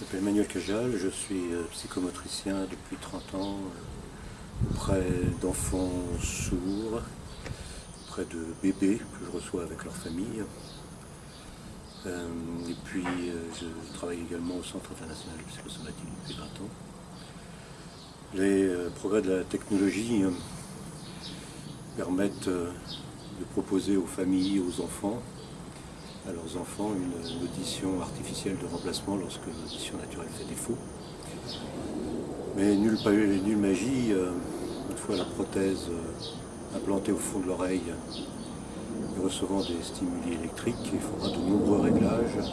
Je m'appelle Manuel Cajal, je suis euh, psychomotricien depuis 30 ans euh, auprès d'enfants sourds, auprès de bébés que je reçois avec leur famille. Euh, et puis je travaille également au Centre international de psychosomatique depuis 20 ans. Les progrès de la technologie permettent de proposer aux familles, aux enfants, à leurs enfants une, audition artificielle de remplacement lorsque l'audition naturelle fait défaut. Mais nulle, magie, euh, une fois la prothèse euh, implantée au fond de l'oreille et recevant des stimuli électriques, il faudra de nombreux réglages,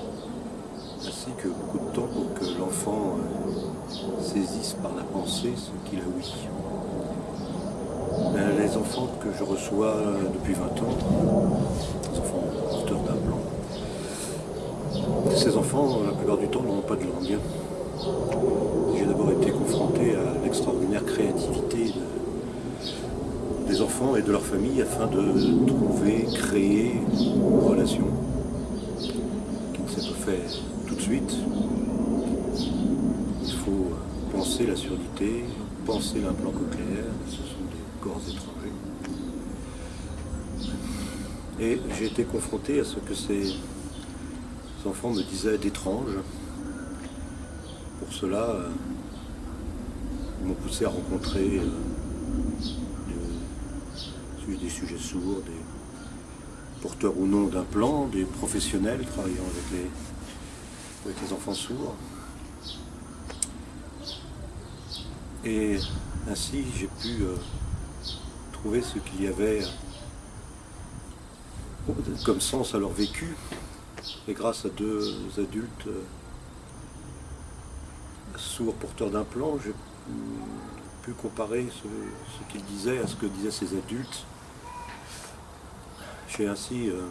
ainsi que beaucoup de temps pour que l'enfant euh, saisisse par la pensée ce qu'il a oui. Les enfants que je reçois depuis 20 ans, les enfants porteurs d'un blanc, ces enfants, la plupart du temps, n'ont pas de langue. J'ai d'abord été confronté à l'extraordinaire créativité des enfants et de leur famille afin de trouver, créer une relation qui ne s'est pas fait tout de suite. Il faut penser la surdité, penser l'implant cochléaire, ce sont des corps étrangers. Et j'ai été confronté à ce que c'est les enfants me disaient d'étrange. Pour cela, euh, ils m'ont poussé à rencontrer euh, des sujets sourds, des porteurs ou non d'implants, des professionnels travaillant avec les, avec les enfants sourds. Et ainsi, j'ai pu euh, trouver ce qu'il y avait comme sens à leur vécu, et grâce à deux adultes euh, sourds porteurs d'un plan, j'ai pu comparer ce, qu'ils disaient à ce que disaient ces adultes. J'ai ainsi euh,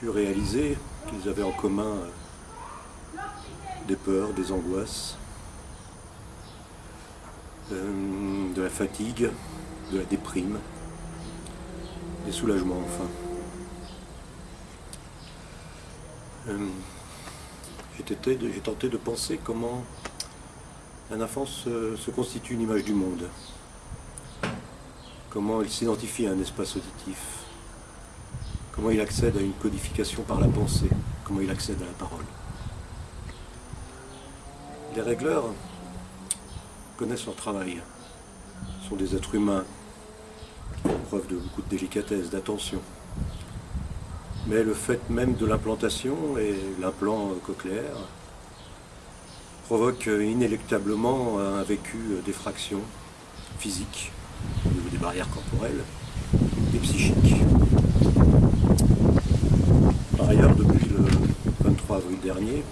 pu réaliser qu'ils avaient en commun euh, des peurs, des angoisses, de la fatigue, de la déprime, des soulagements enfin. Euh, j'ai tenté de penser comment un enfant se, constitue une image du monde, comment il s'identifie à un espace auditif, comment il accède à une codification par la pensée, comment il accède à la parole. Les régleurs connaissent leur travail, sont des êtres humains font preuve de beaucoup de délicatesse, d'attention. Mais le fait même de l'implantation et l'implant cochléaire provoque inéluctablement un vécu d'effraction physique au niveau des barrières corporelles et psychiques. Par ailleurs, depuis le 23 avril dernier,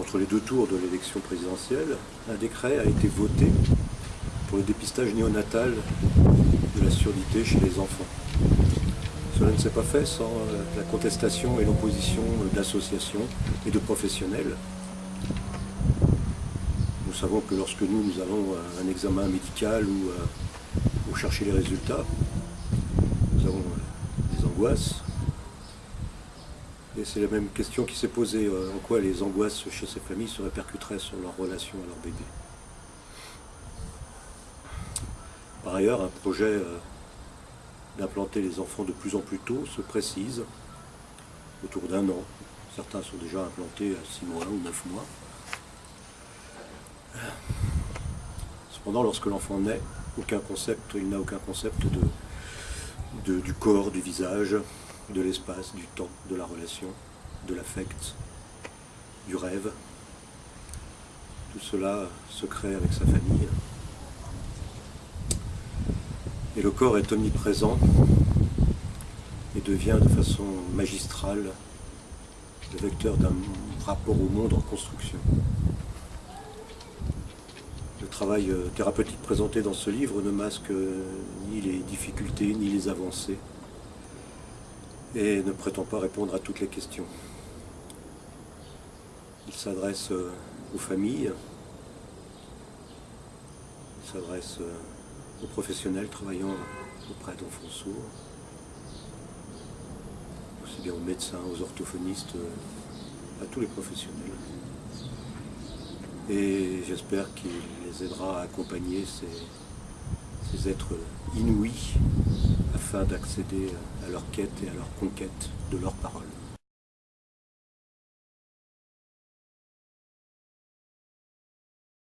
entre les deux tours de l'élection présidentielle, un décret a été voté pour le dépistage néonatal de la surdité chez les enfants. Cela ne s'est pas fait sans euh, la contestation et l'opposition d'associations et de professionnels. Nous savons que lorsque nous, nous allons à un examen médical ou pour euh, chercher les résultats, nous avons euh, des angoisses. Et c'est la même question qui s'est posée, en quoi les angoisses chez ces familles se répercuteraient sur leur relation à leur bébé. Par ailleurs, un projet d'implanter les enfants de plus en plus tôt se précise, autour d'un an. Certains sont déjà implantés à 6 mois ou 9 mois. Cependant, lorsque l'enfant naît, aucun concept, il n'a aucun concept du corps, du visage, de l'espace, du temps, de la relation, de l'affect, du rêve. Tout cela se crée avec sa famille. Et le corps est omniprésent et devient de façon magistrale le vecteur d'un rapport au monde en construction. Le travail euh, thérapeutique présenté dans ce livre ne masque euh, ni les difficultés ni les avancées et ne prétend pas répondre à toutes les questions. Il s'adresse euh, aux familles, il s'adresse aux professionnels travaillant auprès d'enfants sourds, aussi bien aux médecins, aux orthophonistes, à tous les professionnels. Et j'espère qu'il les aidera à accompagner ces, ces êtres inouïs afin d'accéder à leur quête et à leur conquête de leur parole.